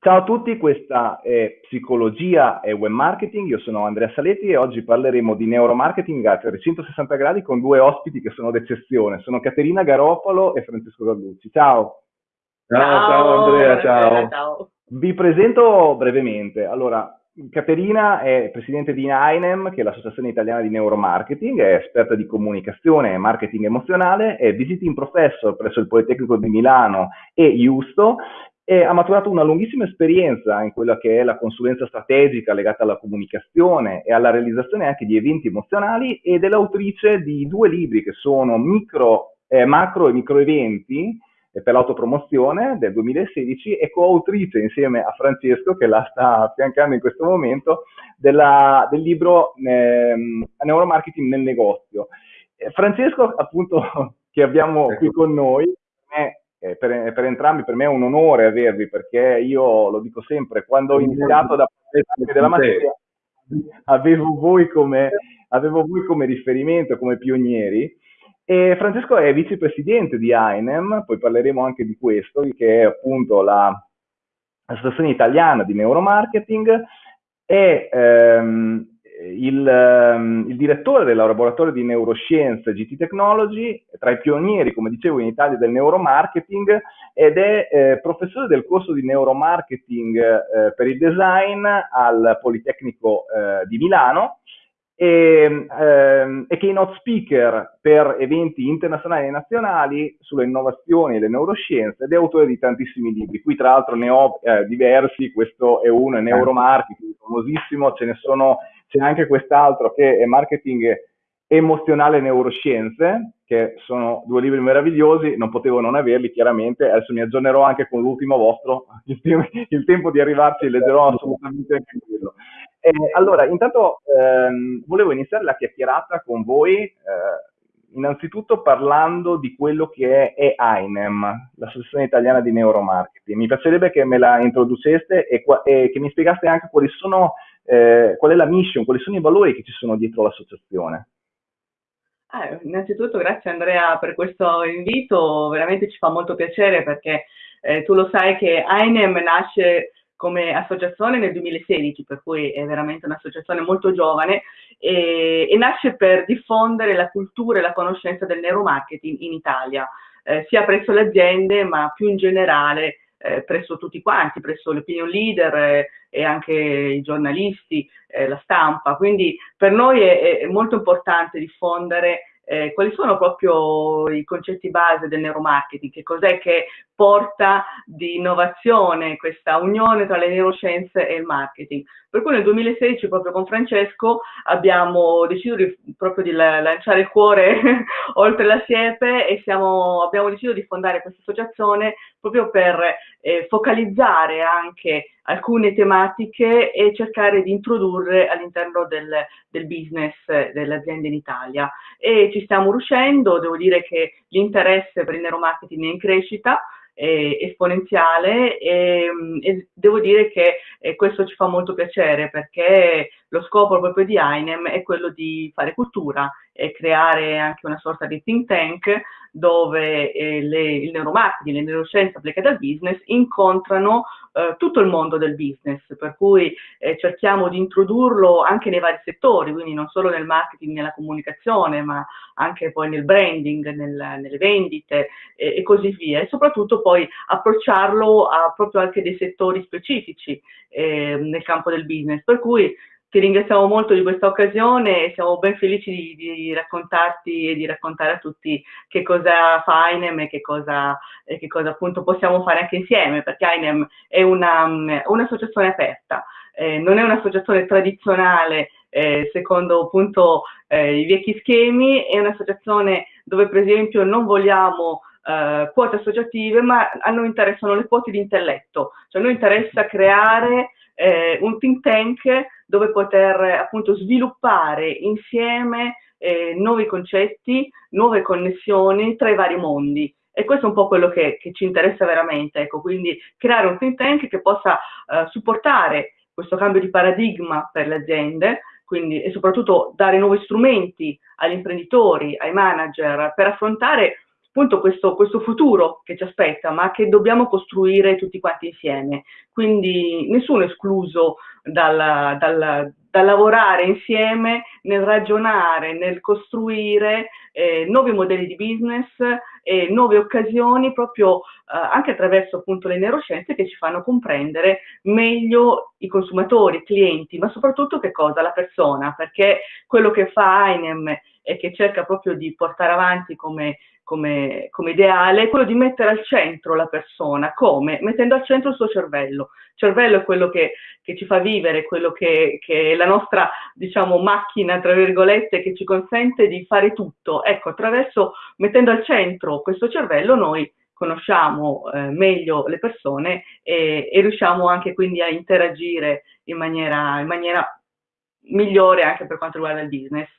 Ciao a tutti, questa è Psicologia e Web Marketing, io sono Andrea Saletti e oggi parleremo di neuromarketing a 360 gradi con due ospiti che sono d'eccezione, sono Caterina Garopolo e Francesco Gallucci. Ciao! Ciao, ciao, ciao Andrea, ciao. ciao! Vi presento brevemente. Allora, Caterina è presidente di AINEM, che è l'Associazione Italiana di Neuromarketing, è esperta di comunicazione e marketing emozionale, è visiting professor presso il Politecnico di Milano e Justo e ha maturato una lunghissima esperienza in quella che è la consulenza strategica legata alla comunicazione e alla realizzazione anche di eventi emozionali ed è l'autrice di due libri che sono micro, eh, macro e micro eventi eh, per l'autopromozione del 2016 e coautrice insieme a Francesco che la sta affiancando in questo momento della, del libro eh, Neuromarketing nel negozio. Eh, Francesco appunto che abbiamo qui ecco. con noi eh, per, per, entrambi per me è un onore avervi perché io lo dico sempre, quando ho iniziato da parte della materia avevo voi, come, avevo voi come riferimento, come pionieri. E Francesco è vicepresidente di AINEM, poi parleremo anche di questo, che è appunto l'associazione italiana di neuromarketing. E ehm, il, ehm, il, direttore del laboratorio di neuroscienze GT Technology, tra i pionieri, come dicevo, in Italia del neuromarketing ed è eh, professore del corso di neuromarketing eh, per il design al Politecnico eh, di Milano e, ehm, e keynote speaker per eventi internazionali e nazionali sulle innovazioni e le neuroscienze ed è autore di tantissimi libri. Qui tra l'altro ne ho eh, diversi, questo è uno, è neuromarketing, famosissimo, ce ne sono c'è anche quest'altro che è marketing emozionale e neuroscienze, che sono due libri meravigliosi, non potevo non averli chiaramente, adesso mi aggiornerò anche con l'ultimo vostro, il, te- il tempo di arrivarci leggerò assolutamente anche quello. Eh, allora, intanto ehm, volevo iniziare la chiacchierata con voi, eh, innanzitutto parlando di quello che è, è AINEM, l'Associazione Italiana di Neuromarketing. Mi piacerebbe che me la introduceste e, e che mi spiegaste anche quali sono eh, qual è la mission, quali sono i valori che ci sono dietro l'associazione? Ah, innanzitutto grazie Andrea per questo invito, veramente ci fa molto piacere perché eh, tu lo sai che AINEM nasce come associazione nel 2016, per cui è veramente un'associazione molto giovane e, e, nasce per diffondere la cultura e la conoscenza del neuromarketing in Italia, eh, sia presso le aziende ma più in generale eh, presso tutti quanti, presso le opinion leader eh, e anche i giornalisti, eh, la stampa. Quindi per noi è, è molto importante diffondere eh, quali sono proprio i concetti base del neuromarketing, che cos'è che porta di innovazione questa unione tra le neuroscienze e il marketing. Per cui nel 2016 proprio con Francesco abbiamo deciso di, proprio di lanciare il cuore oltre la siepe e siamo, abbiamo deciso di fondare questa associazione proprio per eh, focalizzare anche alcune tematiche e cercare di introdurre all'interno del, del business delle aziende in Italia. E ci stiamo riuscendo, devo dire che l'interesse per il neuromarketing è in crescita, esponenziale e, e, devo dire che eh, questo ci fa molto piacere perché lo scopo proprio di AINEM è quello di fare cultura e creare anche una sorta di think tank dove eh, le, il neuromarketing, le neuroscienze applicate al business incontrano eh, tutto il mondo del business, per cui eh, cerchiamo di introdurlo anche nei vari settori, quindi non solo nel marketing, nella comunicazione, ma anche poi nel branding, nel, nelle vendite e così via, e soprattutto poi approcciarlo a proprio anche dei settori specifici eh, nel campo del business, per cui ti ringraziamo molto di questa occasione e siamo ben felici di, di, raccontarti e di raccontare a tutti che cosa fa AINEM e che cosa, e che cosa appunto possiamo fare anche insieme, perché AINEM è un'associazione un aperta, eh, non è un'associazione tradizionale eh, secondo appunto eh, i vecchi schemi, è un'associazione dove per esempio non vogliamo eh, quote associative, ma a noi interessano le quote di intelletto, cioè a noi interessa creare eh, un think tank dove poter appunto sviluppare insieme eh, nuovi concetti, nuove connessioni tra i vari mondi. E questo è un po' quello che, che ci interessa veramente, ecco, quindi creare un think tank che possa eh, supportare questo cambio di paradigma per le aziende, quindi, e soprattutto dare nuovi strumenti agli imprenditori, ai manager, per affrontare appunto questo, questo, futuro che ci aspetta, ma che dobbiamo costruire tutti quanti insieme. Quindi nessuno escluso dal, dal, dal lavorare insieme nel ragionare, nel costruire eh, nuovi modelli di business e nuove occasioni proprio eh, anche attraverso appunto le neuroscienze che ci fanno comprendere meglio i consumatori, i clienti, ma soprattutto che cosa? La persona, perché quello che fa AINEM e che cerca proprio di portare avanti come come, come, ideale è quello di mettere al centro la persona. Come? Mettendo al centro il suo cervello. Il cervello è quello che, che ci fa vivere, quello che, che, è la nostra, diciamo, macchina, tra virgolette, che ci consente di fare tutto. Ecco, attraverso, mettendo al centro questo cervello, noi conosciamo eh, meglio le persone e, e, riusciamo anche quindi a interagire in maniera, in maniera migliore anche per quanto riguarda il business.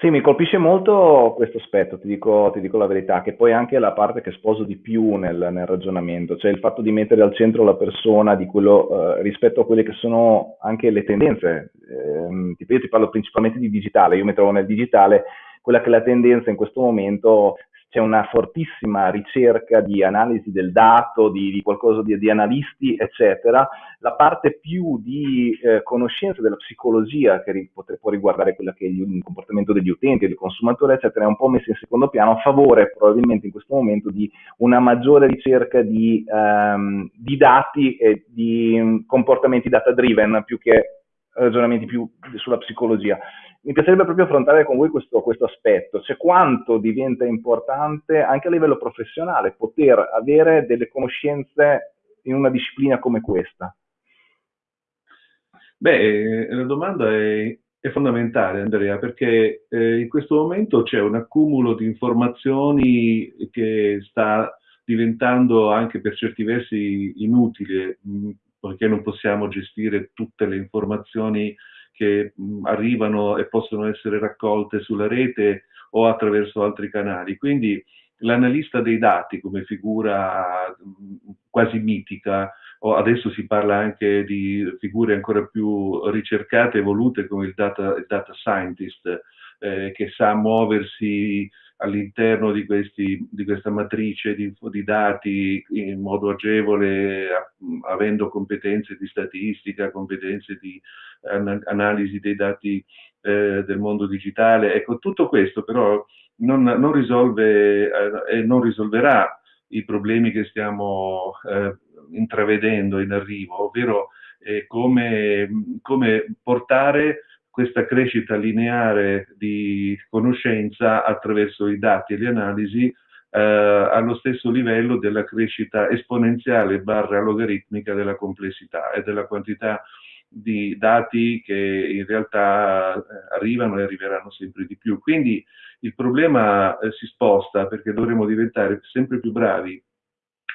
Sì, mi colpisce molto questo aspetto, ti dico, ti dico la verità, che poi anche è la parte che sposo di più nel, nel ragionamento, cioè il fatto di mettere al centro la persona quello, eh, rispetto a quelle che sono anche le tendenze. Eh, io ti parlo principalmente di digitale, io mi trovo nel digitale, quella che è la tendenza in questo momento c'è una fortissima ricerca di analisi del dato, di, di qualcosa di, di, analisti, eccetera. La parte più di eh, conoscenza della psicologia, che ri, potre, può riguardare quello che è il comportamento degli utenti, del consumatore, eccetera, è un po' messa in secondo piano a favore probabilmente in questo momento di una maggiore ricerca di, um, di dati e di um, comportamenti data driven più che ragionamenti più sulla psicologia mi piacerebbe proprio affrontare con voi questo, questo aspetto, cioè quanto diventa importante anche a livello professionale poter avere delle conoscenze in una disciplina come questa. Beh, la domanda è, è fondamentale Andrea perché eh, in questo momento c'è un accumulo di informazioni che sta diventando anche per certi versi inutile perché non possiamo gestire tutte le informazioni che arrivano e possono essere raccolte sulla rete o attraverso altri canali. Quindi l'analista dei dati come figura quasi mitica, o adesso si parla anche di figure ancora più ricercate e evolute come il data, il data scientist, eh, che sa muoversi all'interno di, di, questa matrice di, di, dati in modo agevole, avendo competenze di statistica, competenze di an analisi dei dati eh, del mondo digitale. Ecco, tutto questo però non, non risolve eh, e non risolverà i problemi che stiamo eh, intravedendo in arrivo, ovvero eh, come, come portare questa crescita lineare di conoscenza attraverso i dati e le analisi eh, allo stesso livello della crescita esponenziale barra logaritmica della complessità e della quantità di dati che in realtà eh, arrivano e arriveranno sempre di più. Quindi il problema eh, si sposta perché dovremo diventare sempre più bravi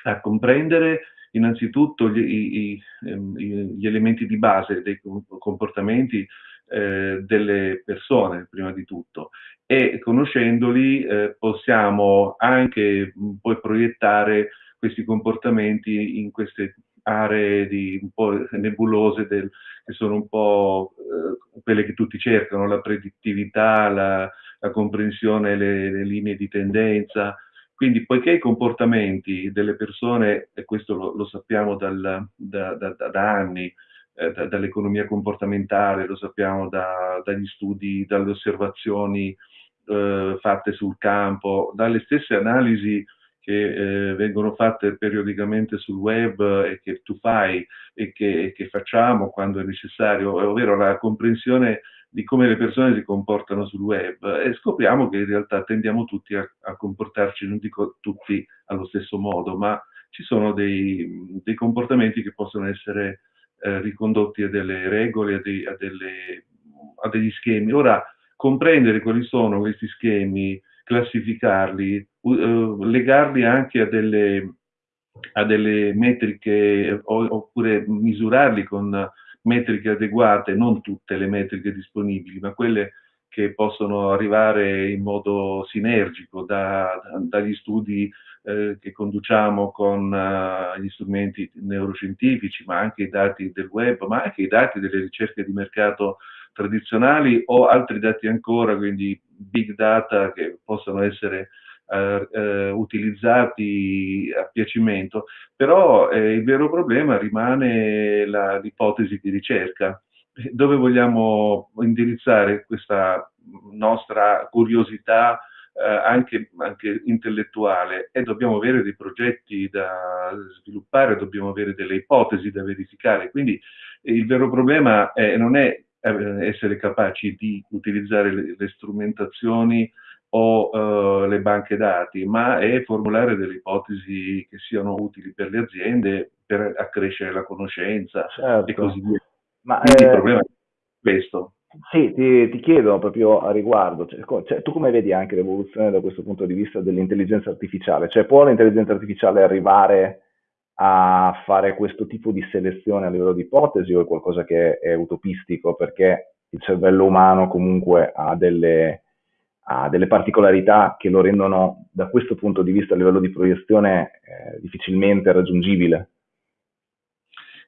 a comprendere innanzitutto gli, i, ehm, i, gli elementi di base dei comportamenti eh, delle persone, prima di tutto, e conoscendoli eh, possiamo anche poi proiettare questi comportamenti in queste aree di, un po' nebulose del, che sono un po' eh, quelle che tutti cercano, la predittività, la, la comprensione, le, le, linee di tendenza. Quindi, poiché i comportamenti delle persone, e questo lo, lo sappiamo dal, da, da, da, anni, eh, da, dall'economia comportamentale, lo sappiamo da, dagli studi, dalle osservazioni eh, fatte sul campo, dalle stesse analisi che eh, vengono fatte periodicamente sul web e che tu fai e che, e che, facciamo quando è necessario, ovvero la comprensione di come le persone si comportano sul web e scopriamo che in realtà tendiamo tutti a, a comportarci, non dico tutti allo stesso modo, ma ci sono dei, dei comportamenti che possono essere eh, ricondotti a delle regole, a, dei, a, delle, a degli schemi. Ora, comprendere quali sono questi schemi, classificarli, uh, legarli anche a delle, a delle metriche oppure misurarli con metriche adeguate, non tutte le metriche disponibili, ma quelle che possono arrivare in modo sinergico da, da, dagli studi eh, che conduciamo con uh, gli strumenti neuroscientifici, ma anche i dati del web, ma anche i dati delle ricerche di mercato tradizionali o altri dati ancora, quindi big data che possono essere eh, eh, utilizzati a piacimento, però eh, il vero problema rimane l'ipotesi di ricerca. Dove vogliamo indirizzare questa nostra curiosità eh, anche, anche, intellettuale e dobbiamo avere dei progetti da sviluppare, dobbiamo avere delle ipotesi da verificare. Quindi il vero problema è, non è eh, essere capaci di utilizzare le, le strumentazioni o uh, le banche dati, ma è formulare delle ipotesi che siano utili per le aziende per accrescere la conoscenza certo. e così via. Ma, Quindi eh, il problema è questo. Sì, ti, ti, chiedo proprio a riguardo, cioè, cioè, tu come vedi anche l'evoluzione da questo punto di vista dell'intelligenza artificiale? Cioè può l'intelligenza artificiale arrivare a fare questo tipo di selezione a livello di ipotesi o è qualcosa che è utopistico perché il cervello umano comunque ha delle, ha delle particolarità che lo rendono da questo punto di vista a livello di proiezione eh, difficilmente raggiungibile?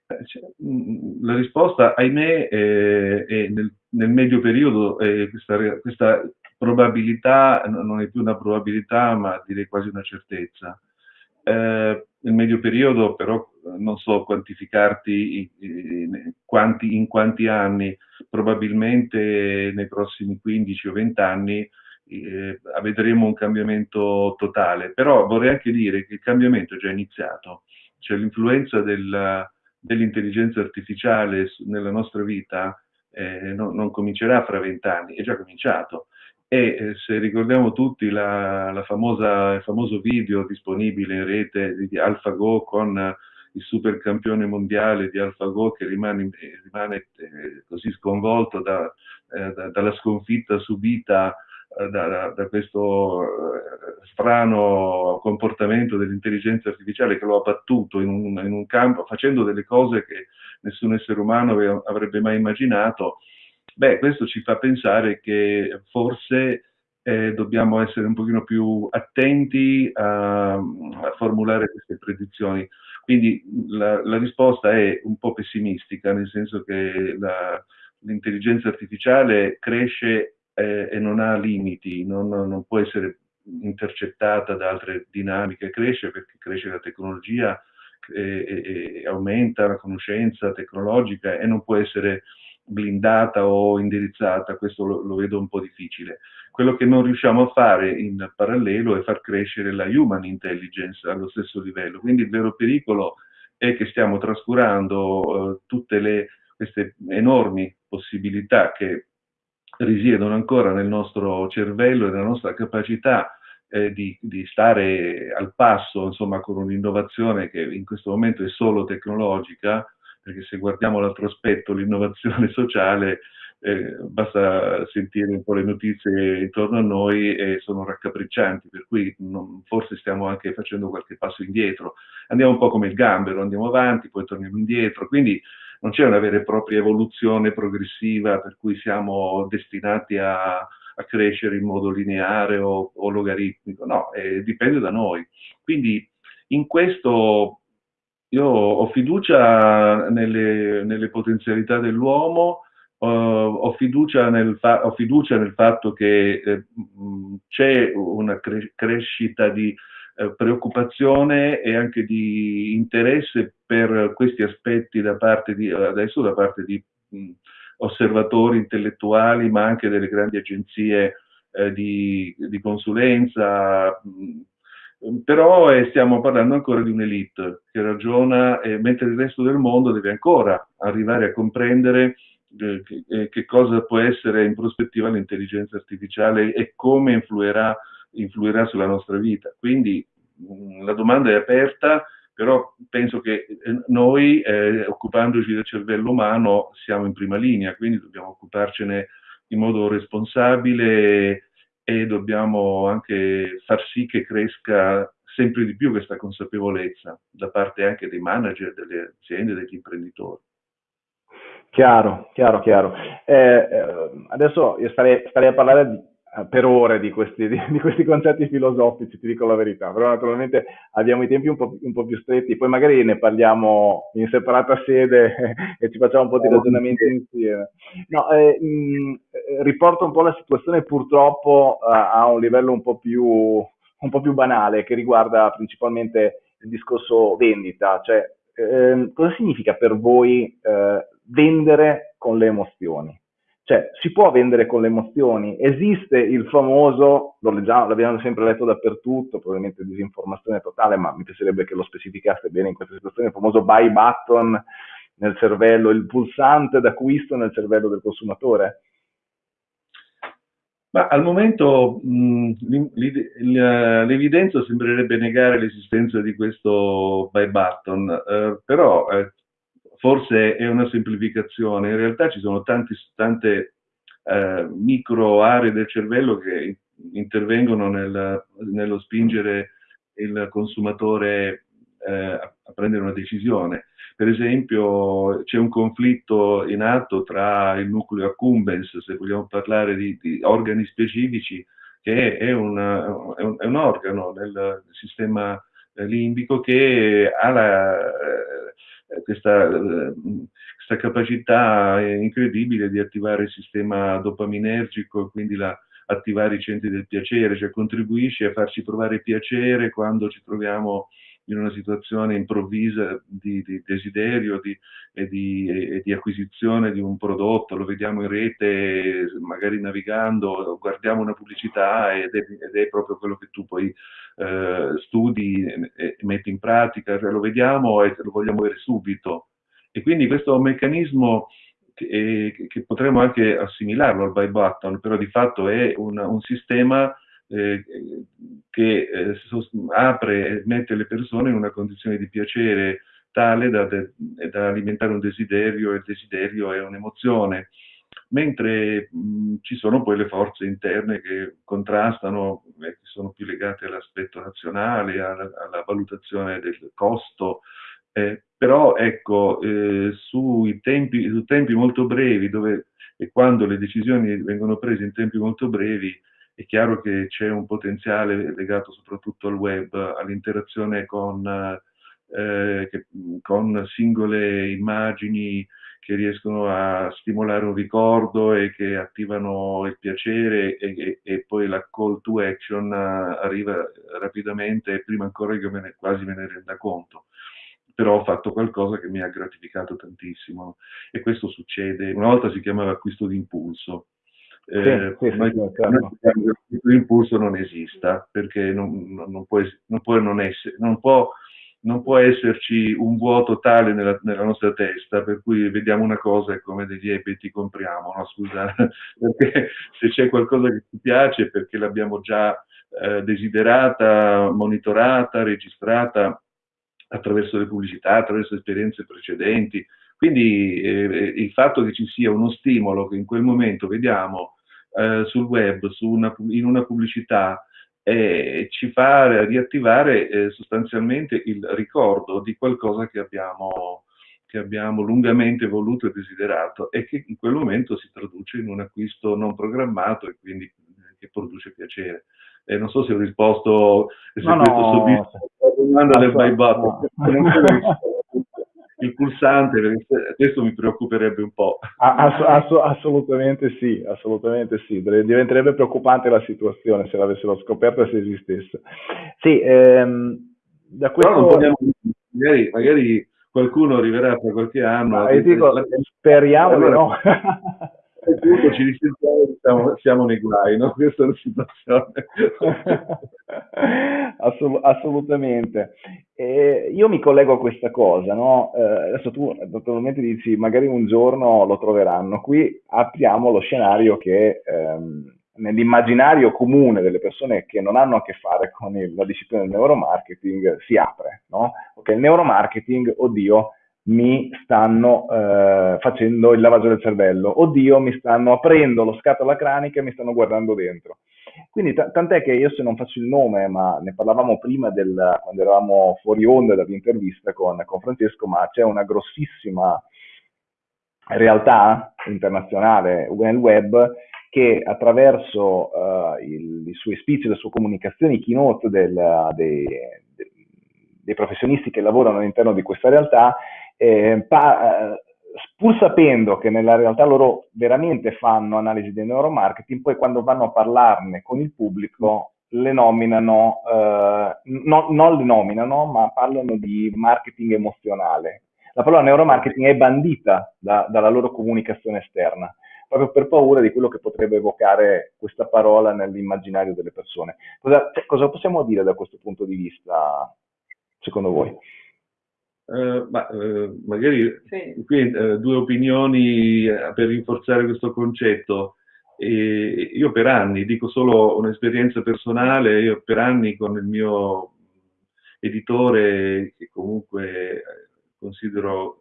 Eh, cioè, mm, la risposta, ahimè, è, è nel, nel, medio periodo è questa, questa, probabilità non è più una probabilità, ma direi quasi una certezza. Eh, nel medio periodo, però, non so quantificarti in quanti, in quanti anni, probabilmente nei prossimi 15 o 20 anni eh, vedremo un cambiamento totale. Però vorrei anche dire che il cambiamento è già iniziato, cioè l'influenza del, dell'intelligenza artificiale nella nostra vita eh, no, non comincerà fra vent'anni, è già cominciato. E eh, se ricordiamo tutti la, la famosa, il famoso video disponibile in rete di AlphaGo con il super campione mondiale di AlphaGo che rimane, rimane eh, così sconvolto da, eh, da, dalla sconfitta subita eh, da, da, questo eh, strano comportamento dell'intelligenza artificiale che lo ha battuto in un, in un, campo facendo delle cose che nessun essere umano avrebbe mai immaginato, beh, questo ci fa pensare che forse eh, dobbiamo essere un pochino più attenti a, a formulare queste predizioni. Quindi la, la, risposta è un po' pessimistica, nel senso che l'intelligenza artificiale cresce eh, e non ha limiti, non, non, può essere intercettata da altre dinamiche, cresce perché cresce la tecnologia e, e aumenta la conoscenza tecnologica e non può essere blindata o indirizzata, questo lo, lo, vedo un po' difficile. Quello che non riusciamo a fare in parallelo è far crescere la human intelligence allo stesso livello, quindi il vero pericolo è che stiamo trascurando uh, tutte le, queste enormi possibilità che risiedono ancora nel nostro cervello e nella nostra capacità eh, di, di, stare al passo insomma, con un'innovazione che in questo momento è solo tecnologica, perché se guardiamo l'altro aspetto, l'innovazione sociale, eh, basta sentire un po' le notizie intorno a noi e sono raccapriccianti, per cui non, forse stiamo anche facendo qualche passo indietro. Andiamo un po' come il gambero, andiamo avanti, poi torniamo indietro, quindi non c'è una vera e propria evoluzione progressiva per cui siamo destinati a, a crescere in modo lineare o, o logaritmico, no, eh, dipende da noi. Quindi in questo io ho fiducia nelle, nelle potenzialità dell'uomo, uh, ho, fiducia nel ho, fiducia nel fatto che eh, c'è una cre crescita di eh, preoccupazione e anche di interesse per questi aspetti da parte di, adesso da parte di mh, osservatori intellettuali, ma anche delle grandi agenzie eh, di, di, consulenza. Mh, però eh, stiamo parlando ancora di un'elite che ragiona, eh, mentre il resto del mondo deve ancora arrivare a comprendere eh, che, che, cosa può essere in prospettiva l'intelligenza artificiale e come influirà influirà sulla nostra vita. Quindi mm, la domanda è aperta, però penso che eh, noi, eh, occupandoci del cervello umano, siamo in prima linea, quindi dobbiamo occuparcene in modo responsabile e dobbiamo anche far sì che cresca sempre di più questa consapevolezza da parte anche dei manager, delle aziende, degli imprenditori. Chiaro, chiaro, chiaro. Eh, eh, adesso io starei, starei a parlare di, per ore di questi, di, questi, concetti filosofici, ti dico la verità, però naturalmente abbiamo i tempi un po', un po', più stretti, poi magari ne parliamo in separata sede e ci facciamo un po' di ragionamenti insieme. No, eh, mh, eh, riporto un po' la situazione purtroppo uh, a un livello un po' più un po' più banale che riguarda principalmente il discorso vendita, cioè eh, cosa significa per voi eh, vendere con le emozioni? Cioè, si può vendere con le emozioni? Esiste il famoso, lo leggiamo, l'abbiamo sempre letto dappertutto, probabilmente disinformazione totale, ma mi piacerebbe che lo specificaste bene in questa situazione, il famoso buy button nel cervello, il pulsante d'acquisto nel cervello del consumatore? Ma al momento l'evidenza sembrerebbe negare l'esistenza di questo buy button, eh, però eh, forse è una semplificazione, in realtà ci sono tanti, tante eh, micro aree del cervello che intervengono nel, nello spingere il consumatore eh, a, prendere una decisione. Per esempio c'è un conflitto in atto tra il nucleo accumbens, se vogliamo parlare di, di organi specifici, che è, una, è, un, è un, organo nel sistema limbico che ha la, eh, questa, eh, questa, capacità incredibile di attivare il sistema dopaminergico e quindi la, attivare i centri del piacere, cioè contribuisce a farci provare piacere quando ci troviamo in una situazione improvvisa di, di desiderio di, e, di, e, di, acquisizione di un prodotto, lo vediamo in rete, magari navigando, guardiamo una pubblicità ed è, ed è proprio quello che tu poi eh, studi e, metti in pratica, cioè lo vediamo e lo vogliamo avere subito. E quindi questo un meccanismo che, che potremmo anche assimilarlo al buy button, però di fatto è una, un sistema eh, che eh, apre e mette le persone in una condizione di piacere tale da, da alimentare un desiderio e il desiderio è un'emozione. Mentre mh, ci sono poi le forze interne che contrastano, eh, che sono più legate all'aspetto nazionale, alla, alla valutazione del costo, eh, però ecco, eh, sui tempi, su tempi molto brevi, dove e quando le decisioni vengono prese in tempi molto brevi, è chiaro che c'è un potenziale legato soprattutto al web, all'interazione con, eh, con singole immagini che riescono a stimolare un ricordo e che attivano il piacere e, e, e poi la call to action arriva rapidamente prima ancora che me ne, quasi me ne renda conto. Però ho fatto qualcosa che mi ha gratificato tantissimo e questo succede, una volta si chiamava acquisto d'impulso, eh, sì, sì, sì, certo. l'impulso non esista perché non, non, può, non, può, non, essere, può, non può esserci un vuoto tale nella, nella, nostra testa per cui vediamo una cosa e come degli ebeti compriamo, no? Scusa, perché se c'è qualcosa che ti piace perché l'abbiamo già eh, desiderata, monitorata, registrata attraverso le pubblicità, attraverso esperienze precedenti. Quindi eh, il fatto che ci sia uno stimolo che in quel momento vediamo eh, sul web, una, in una pubblicità, eh, ci fa riattivare eh, sostanzialmente il ricordo di qualcosa che abbiamo, che abbiamo lungamente voluto e desiderato e che in quel momento si traduce in un acquisto non programmato e quindi eh, che produce piacere. Eh, non so se ho risposto, se no, no, soddisfa la domanda del buy button. No. il pulsante, questo mi preoccuperebbe un po'. Ass- ass- assolutamente sì, assolutamente sì, diventerebbe preoccupante la situazione se l'avessero scoperta e se esistesse. Sì, ehm, da questo... Vogliamo, magari, magari, qualcuno arriverà tra qualche anno. Ma, dico, speriamo allora, no. punto ci risentiamo siamo, siamo nei guai, no? Questa è la situazione. Assolut- assolutamente. Eh, io mi collego a questa cosa, no? Eh, adesso tu naturalmente dici magari un giorno lo troveranno. Qui apriamo lo scenario che ehm, nell'immaginario comune delle persone che non hanno a che fare con il, la disciplina del neuromarketing si apre, no? Ok, il neuromarketing, oddio, mi stanno eh, facendo il lavaggio del cervello, oddio, mi stanno aprendo lo scatola cranica e mi stanno guardando dentro. Quindi tant'è che io se non faccio il nome, ma ne parlavamo prima del, quando eravamo fuori onda dall'intervista con, con Francesco, ma c'è una grossissima realtà internazionale nel web che attraverso uh, il, i suoi speech, le sue comunicazioni, i keynote del, dei, dei professionisti che lavorano all'interno di questa realtà eh, pa- eh, pur sapendo che nella realtà loro veramente fanno analisi del neuromarketing, poi quando vanno a parlarne con il pubblico le nominano, eh, no, non le nominano, ma parlano di marketing emozionale. La parola neuromarketing è bandita da, dalla loro comunicazione esterna, proprio per paura di quello che potrebbe evocare questa parola nell'immaginario delle persone. Cosa, cioè, cosa possiamo dire da questo punto di vista, secondo voi? Uh, ma, uh, magari sì. qui uh, due opinioni per rinforzare questo concetto. E io per anni, dico solo un'esperienza personale, io per anni con il mio editore, che comunque considero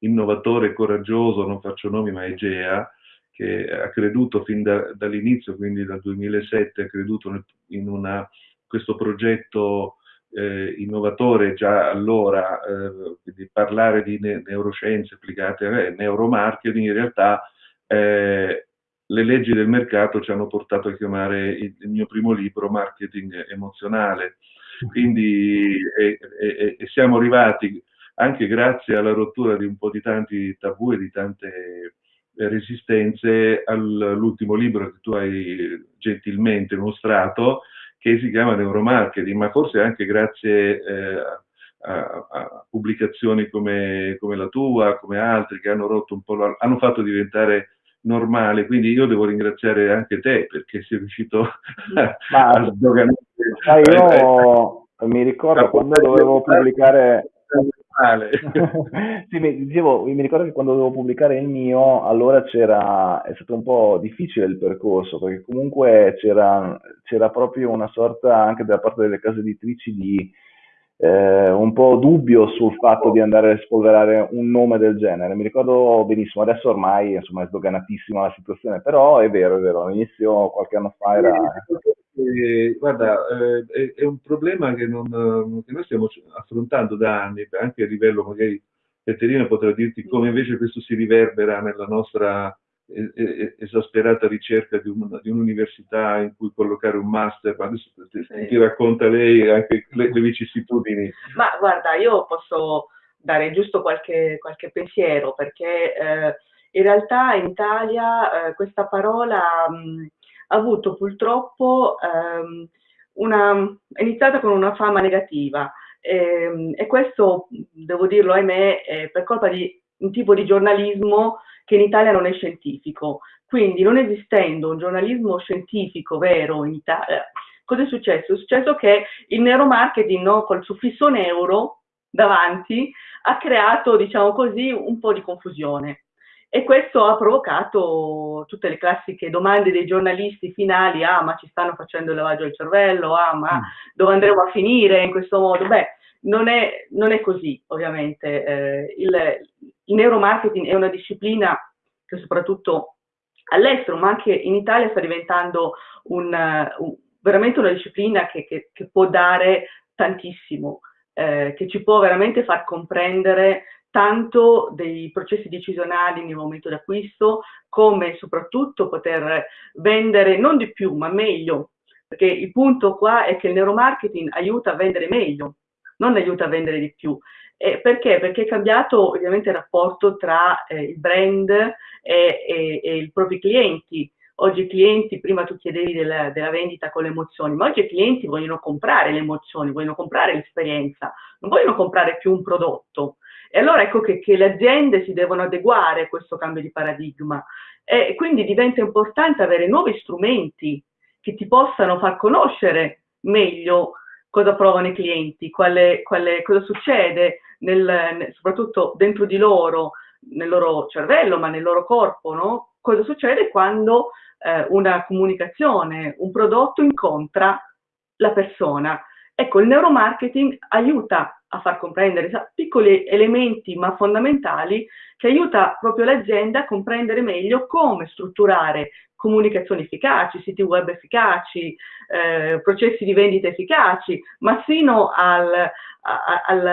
innovatore e coraggioso, non faccio nomi, ma Egea, che ha creduto fin da, dall'inizio, quindi dal 2007, ha creduto in una, questo progetto eh, innovatore già allora, eh, quindi parlare di ne neuroscienze applicate a neuromarketing, in realtà eh, le leggi del mercato ci hanno portato a chiamare il, il mio primo libro Marketing emozionale. Quindi e, e, e siamo arrivati anche grazie alla rottura di un po' di tanti tabù e di tante resistenze all'ultimo libro che tu hai gentilmente mostrato, che si chiama Neuromarketing, ma forse anche grazie eh, a, a, pubblicazioni come, come, la tua, come altri, che hanno rotto un po', hanno fatto diventare normale, quindi io devo ringraziare anche te perché sei riuscito a, a sdoganare. io mi ricordo quando dovevo pubblicare male. sì, mi, dicevo, mi ricordo che quando dovevo pubblicare il mio, allora c'era, è stato un po' difficile il percorso, perché comunque c'era, c'era proprio una sorta anche da parte delle case editrici di eh, un po' dubbio sul fatto di andare a spolverare un nome del genere. Mi ricordo benissimo, adesso ormai insomma, è sdoganatissima la situazione, però è vero, è vero, all'inizio qualche anno fa era... Eh, guarda, eh, è, un problema che, non, che, noi stiamo affrontando da anni, anche a livello magari Caterina potrà dirti come invece questo si riverbera nella nostra esasperata ricerca di, un, di, un'università in cui collocare un master, ma adesso ti, ti racconta lei anche le, le, vicissitudini. Ma guarda, io posso dare giusto qualche, qualche pensiero, perché eh, in realtà in Italia eh, questa parola mh, ha avuto purtroppo ehm, una, è iniziata con una fama negativa ehm, e questo, devo dirlo, ahimè, per colpa di un tipo di giornalismo che in Italia non è scientifico. Quindi non esistendo un giornalismo scientifico vero in Italia, cosa è successo? È successo che il neuromarketing no, col suffisso neuro davanti ha creato, diciamo così, un po' di confusione. E questo ha provocato tutte le classiche domande dei giornalisti finali, ah ma ci stanno facendo il lavaggio del cervello, ah ma mm. dove andremo a finire in questo modo? Beh, non è, non è così ovviamente. Eh, il, il neuromarketing è una disciplina che soprattutto all'estero, ma anche in Italia sta diventando un, un, veramente una disciplina che, che, che può dare tantissimo, eh, che ci può veramente far comprendere tanto dei processi decisionali nel momento d'acquisto, come soprattutto poter vendere non di più, ma meglio, perché il punto qua è che il neuromarketing aiuta a vendere meglio, non aiuta a vendere di più. Eh, perché? Perché è cambiato ovviamente il rapporto tra eh, il brand e, e, e, i propri clienti. Oggi i clienti, prima tu chiedevi della, della, vendita con le emozioni, ma oggi i clienti vogliono comprare le emozioni, vogliono comprare l'esperienza, non vogliono comprare più un prodotto. E allora ecco che, che le aziende si devono adeguare a questo cambio di paradigma. E quindi diventa importante avere nuovi strumenti che ti possano far conoscere meglio cosa provano i clienti, quale, quale, cosa succede nel, soprattutto dentro di loro, nel loro cervello, ma nel loro corpo, no? Cosa succede quando eh, una comunicazione, un prodotto incontra la persona. Ecco, il neuromarketing aiuta a far comprendere piccoli elementi ma fondamentali che aiuta proprio l'azienda a comprendere meglio come strutturare comunicazioni efficaci, siti web efficaci, eh, processi di vendita efficaci, ma sino al, al,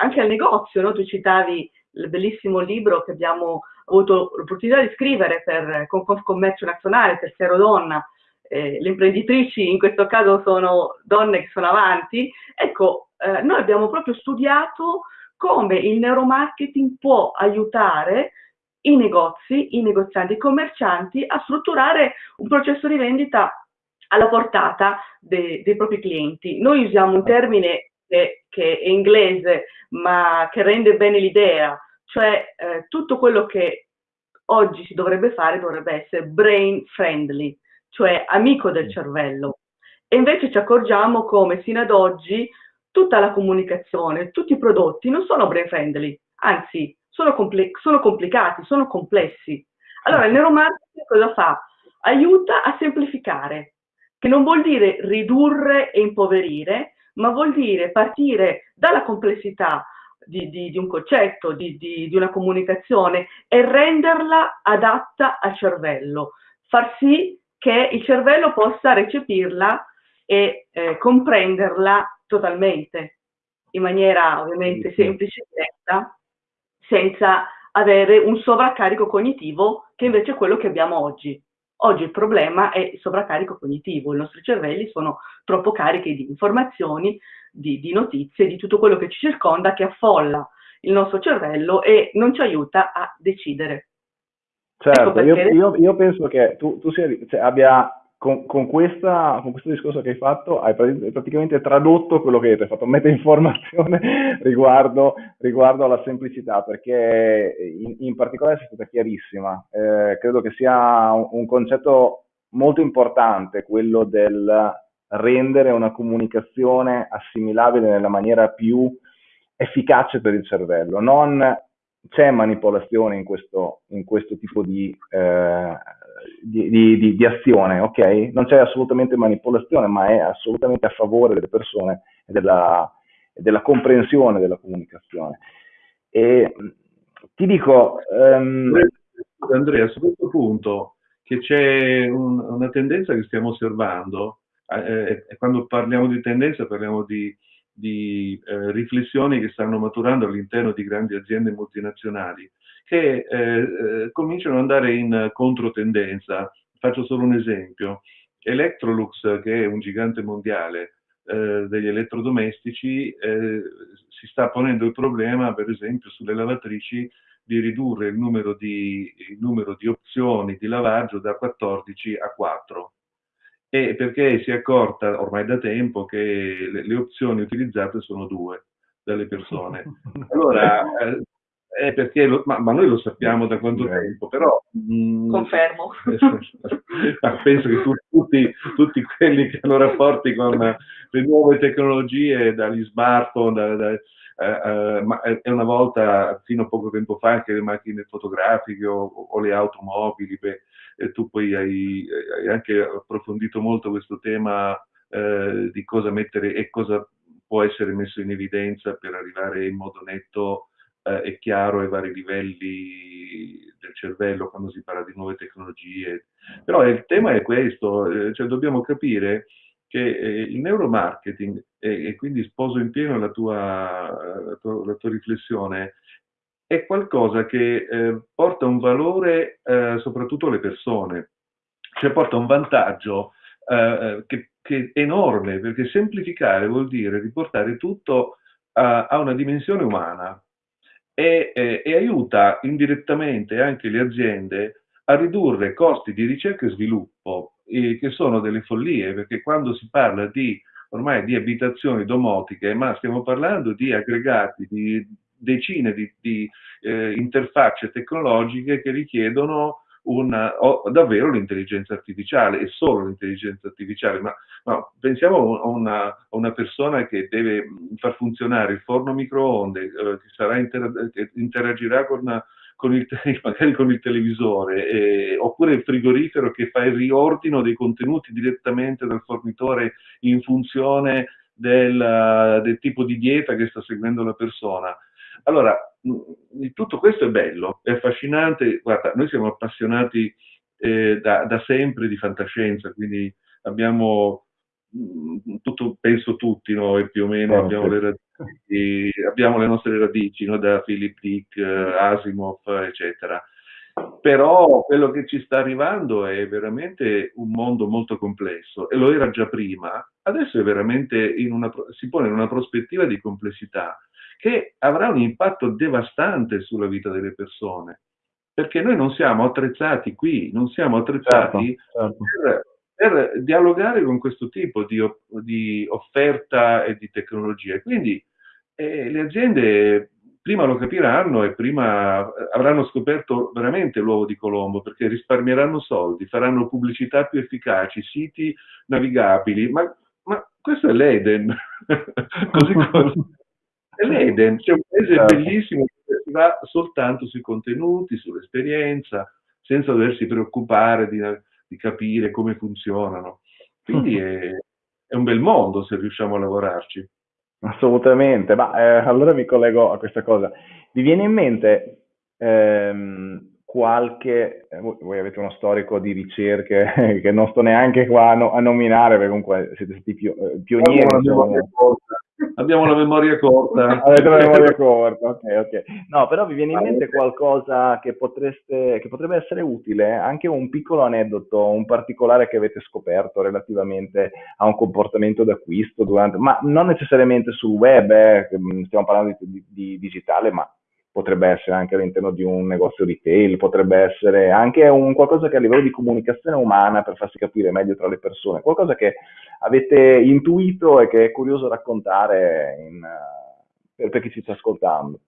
anche al negozio. No? Tu citavi il bellissimo libro che abbiamo avuto l'opportunità di scrivere per Confcommercio Nazionale, per Terziero Donna, eh, le imprenditrici in questo caso sono donne che sono avanti, ecco, eh, noi abbiamo proprio studiato come il neuromarketing può aiutare i negozi, i negozianti, i commercianti a strutturare un processo di vendita alla portata de, dei propri clienti. Noi usiamo un termine che, che, è inglese ma che rende bene l'idea, cioè eh, tutto quello che oggi si dovrebbe fare dovrebbe essere brain friendly, cioè amico del cervello. E invece ci accorgiamo come sino ad oggi tutta la comunicazione, tutti i prodotti non sono brain friendly, anzi sono, compl sono complicati, sono complessi. Allora il neuromarketing cosa fa? Aiuta a semplificare, che non vuol dire ridurre e impoverire, ma vuol dire partire dalla complessità di, di, di un concetto, di, di, una comunicazione e renderla adatta al cervello, far sì che il cervello possa recepirla e eh, comprenderla totalmente, in maniera ovviamente semplice e diretta, senza avere un sovraccarico cognitivo che invece è quello che abbiamo oggi. Oggi il problema è il sovraccarico cognitivo, i nostri cervelli sono troppo carichi di informazioni, di, di notizie, di tutto quello che ci circonda che affolla il nostro cervello e non ci aiuta a decidere. Certo, ecco io, io, io, penso che tu, tu sia, cioè, abbia con, con, questa, con, questo discorso che hai fatto, hai praticamente tradotto quello che hai detto, hai fatto meta informazione riguardo, riguardo alla semplicità, perché in, in particolare sei stata chiarissima. Eh, credo che sia un, un, concetto molto importante quello del rendere una comunicazione assimilabile nella maniera più efficace per il cervello. Non c'è manipolazione in questo, in questo tipo di, eh, di, di, di, azione, ok? Non c'è assolutamente manipolazione, ma è assolutamente a favore delle persone e della, della comprensione della comunicazione. E ti dico... Um... Andrea, su questo punto che c'è un, una tendenza che stiamo osservando, eh, eh, quando parliamo di tendenza parliamo di di eh, riflessioni che stanno maturando all'interno di grandi aziende multinazionali che eh, eh, cominciano ad andare in controtendenza. Faccio solo un esempio. Electrolux, che è un gigante mondiale eh, degli elettrodomestici, eh, si sta ponendo il problema, per esempio, sulle lavatrici di ridurre il numero di, il numero di opzioni di lavaggio da 14 a 4 e perché si è accorta ormai da tempo che le, le opzioni utilizzate sono due dalle persone. Allora, eh, è perché lo, ma, ma, noi lo sappiamo da quanto tempo, però... Mh, mm, Confermo. penso che tu, tutti, tutti, quelli che hanno rapporti con le nuove tecnologie, dagli smartphone, da, da, eh, eh, ma è una volta, fino a poco tempo fa, anche le macchine fotografiche o, o le automobili, beh, e tu poi hai, hai, anche approfondito molto questo tema eh, di cosa mettere e cosa può essere messo in evidenza per arrivare in modo netto eh, e chiaro ai vari livelli del cervello quando si parla di nuove tecnologie. Però il tema è questo, eh, cioè dobbiamo capire che eh, il neuromarketing, e, e, quindi sposo in pieno la tua, la tua, la tua riflessione, è qualcosa che eh, porta un valore eh, soprattutto alle persone, cioè porta un vantaggio eh, che, che, è enorme, perché semplificare vuol dire riportare tutto a, a una dimensione umana e, e, aiuta indirettamente anche le aziende a ridurre costi di ricerca e sviluppo, che sono delle follie, perché quando si parla di ormai di abitazioni domotiche, ma stiamo parlando di aggregati, di decine di, di eh, interfacce tecnologiche che richiedono una, davvero l'intelligenza artificiale e solo l'intelligenza artificiale, ma, ma pensiamo a una, a una, persona che deve far funzionare il forno microonde, eh, che, inter, che, interagirà con, con il, magari con il televisore, eh, oppure il frigorifero che fa il riordino dei contenuti direttamente dal fornitore in funzione del, del tipo di dieta che sta seguendo la persona. Allora, tutto questo è bello, è affascinante. Guarda, noi siamo appassionati eh, da, da, sempre di fantascienza, quindi abbiamo tutto, penso tutti noi più o meno, abbiamo, le radici, abbiamo, le nostre radici no? da Philip Dick, Asimov, eccetera. Però quello che ci sta arrivando è veramente un mondo molto complesso e lo era già prima, adesso è veramente in una, si pone in una prospettiva di complessità che avrà un impatto devastante sulla vita delle persone, perché noi non siamo attrezzati qui, non siamo attrezzati certo, certo. Per, per dialogare con questo tipo di, di offerta e di tecnologia. Quindi eh, le aziende prima lo capiranno e prima avranno scoperto veramente l'uovo di Colombo perché risparmieranno soldi, faranno pubblicità più efficaci, siti navigabili, ma, ma questo è l'Eden, così come l'Eden, c'è un paese certo. bellissimo che si va soltanto sui contenuti, sull'esperienza, senza doversi preoccupare di, di capire come funzionano. Quindi è, è un bel mondo se riusciamo a lavorarci. Assolutamente, ma eh, allora mi collego a questa cosa. Vi viene in mente ehm, qualche, eh, voi, avete uno storico di ricerche che non sto neanche qua a, no, a nominare, perché comunque siete stati pio, eh, pionieri. Abbiamo la memoria corta. Avete la memoria corta, ok, ok. No, però vi viene in mente qualcosa che, potreste, che potrebbe essere utile, anche un piccolo aneddoto, un particolare che avete scoperto relativamente a un comportamento d'acquisto durante, ma non necessariamente sul web, eh, stiamo parlando di, di, di digitale, ma potrebbe essere anche all'interno di un negozio retail, potrebbe essere anche un qualcosa che a livello di comunicazione umana per farsi capire meglio tra le persone, qualcosa che avete intuito e che è curioso raccontare in, per, per chi ci sta ascoltando.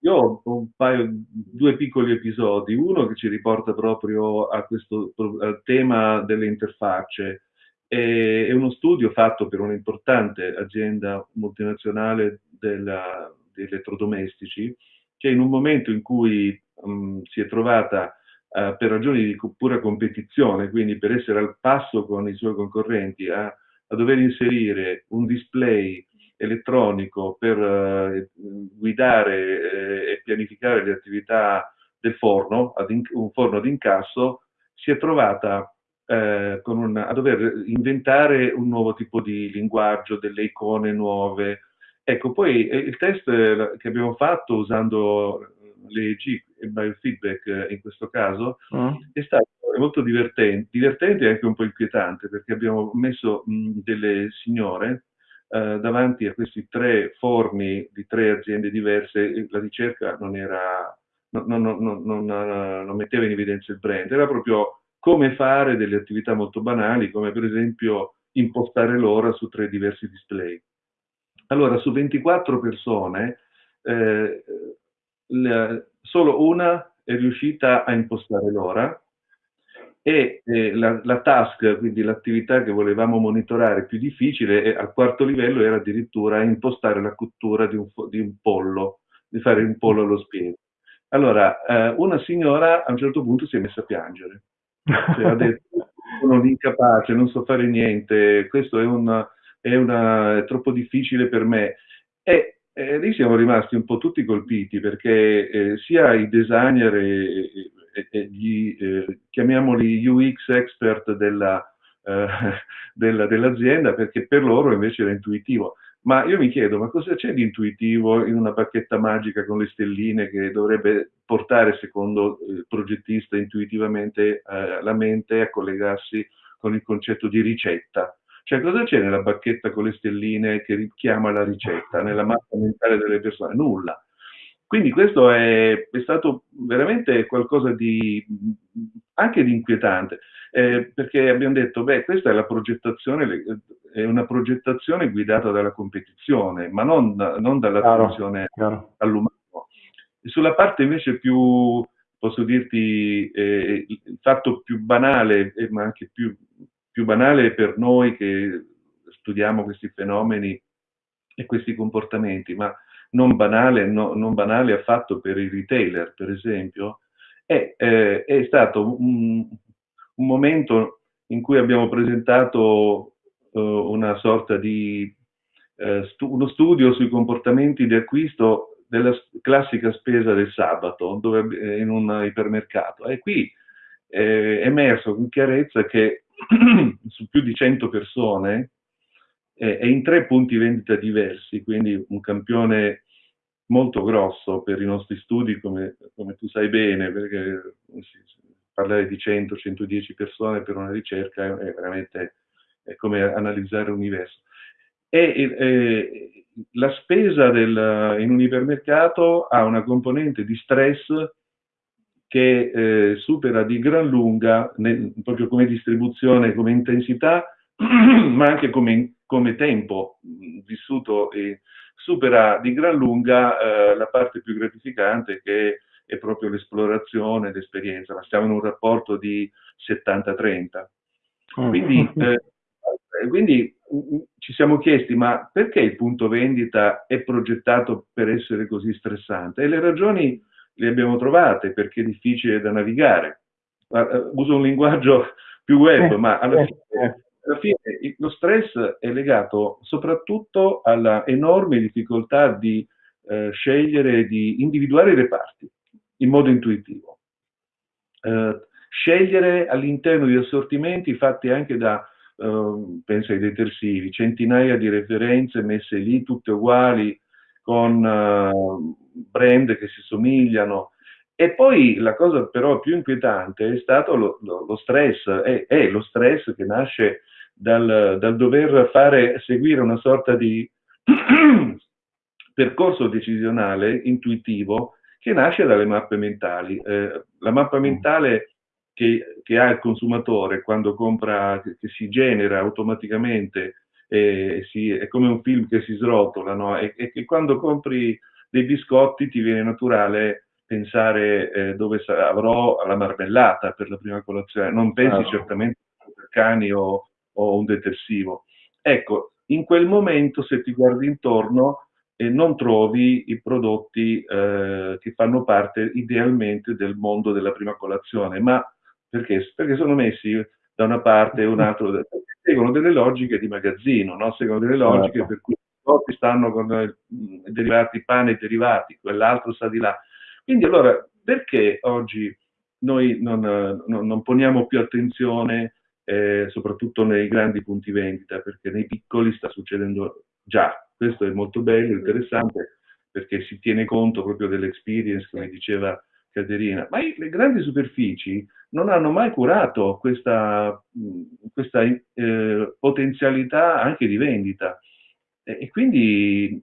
Io ho un paio, due piccoli episodi, uno che ci riporta proprio a questo al tema delle interfacce. È, uno studio fatto per un'importante azienda multinazionale della, di elettrodomestici che in un momento in cui um, si è trovata uh, per ragioni di pura competizione, quindi per essere al passo con i suoi concorrenti, a, a dover inserire un display elettronico per uh, guidare eh, e pianificare le attività del forno, un forno ad incasso, si è trovata eh, una, a dover inventare un nuovo tipo di linguaggio, delle icone nuove, Ecco, poi eh, il test eh, che abbiamo fatto usando l'EEG e il biofeedback eh, in questo caso mm. è stato molto divertente, divertente e anche un po' inquietante perché abbiamo messo mh, delle signore eh, davanti a questi tre forni di tre aziende diverse, la ricerca non era, non, non, non, non metteva in evidenza il brand, era proprio come fare delle attività molto banali come per esempio impostare l'ora su tre diversi display. Allora, su 24 persone, eh, la, solo una è riuscita a impostare l'ora e eh, la, la, task, quindi l'attività che volevamo monitorare più difficile, eh, al quarto livello era addirittura impostare la cottura di un, di un pollo, di fare un pollo allo spiedo. Allora, eh, una signora a un certo punto si è messa a piangere. Cioè, ha detto, sono incapace, non so fare niente, questo è un è, una, è troppo difficile per me. E eh, lì siamo rimasti un po' tutti colpiti perché eh, sia i designer e, e, e gli, eh, chiamiamoli UX expert eh, della, dell'azienda, perché per loro invece era intuitivo. Ma io mi chiedo, ma cosa c'è di intuitivo in una bacchetta magica con le stelline che dovrebbe portare, secondo il progettista, intuitivamente eh, la mente a collegarsi con il concetto di ricetta? Cioè, cosa c'è nella bacchetta con le stelline che richiama la ricetta, nella mappa mentale delle persone? Nulla. Quindi questo è, è stato veramente qualcosa di anche di inquietante, eh, perché abbiamo detto, beh, questa è la progettazione, è una progettazione guidata dalla competizione, ma non, non dall'attenzione all'umano. Sulla parte invece più, posso dirti, eh, il fatto più banale, eh, ma anche più più banale per noi che studiamo questi fenomeni e questi comportamenti, ma non banale, no, non banale affatto per i retailer, per esempio, è, eh, è stato un, un, momento in cui abbiamo presentato uh, una sorta di uh, stu uno studio sui comportamenti di acquisto della classica spesa del sabato dove, eh, in un ipermercato. E qui è emerso con chiarezza che su più di 100 persone eh, e in tre punti vendita diversi, quindi un campione molto grosso per i nostri studi, come, come tu sai bene, perché parlare di 100-110 persone per una ricerca è, è veramente è come analizzare l'universo. E, e, la spesa del, in un ipermercato ha una componente di stress che eh, supera di gran lunga, nel, proprio come distribuzione, come intensità, ma anche come, come tempo vissuto, e supera di gran lunga eh, la parte più gratificante che è proprio l'esplorazione, l'esperienza, ma stiamo in un rapporto di 70-30. Mm. Quindi, eh, quindi ci siamo chiesti, ma perché il punto vendita è progettato per essere così stressante? E le ragioni le abbiamo trovate perché è difficile da navigare. Eh, uso un linguaggio più web, eh, ma alla eh, fine, alla fine, lo stress è legato soprattutto alla enorme difficoltà di eh, scegliere, di individuare i reparti in modo intuitivo. Eh, scegliere all'interno di assortimenti fatti anche da, penso ai detersivi, centinaia di referenze messe lì tutte uguali, con uh, brand che si somigliano. E poi la cosa però più inquietante è stato lo, lo, lo stress, è, è, lo stress che nasce dal, dal dover fare, seguire una sorta di percorso decisionale intuitivo che nasce dalle mappe mentali. Eh, la mappa mm. mentale che, che, ha il consumatore quando compra, che, che si genera automaticamente e si, è come un film che si srotola, no? e, e, quando compri dei biscotti ti viene naturale pensare eh, dove avrò la marmellata per la prima colazione, non pensi ah. certamente a cani o, o, un detersivo. Ecco, in quel momento se ti guardi intorno eh, non trovi i prodotti eh, che fanno parte idealmente del mondo della prima colazione, ma perché? Perché sono messi da una parte e un altro, seguono delle logiche di magazzino, no? seguono delle logiche certo. per cui prodotti stanno con i derivati, pane e derivati, quell'altro sta di là. Quindi allora, perché oggi noi non, non, non poniamo più attenzione, eh, soprattutto nei grandi punti vendita, perché nei piccoli sta succedendo già. Questo è molto bello, interessante, perché si tiene conto proprio dell'experience, come diceva Caterina, ma le grandi superfici non hanno mai curato questa, questa eh, potenzialità anche di vendita. E, quindi,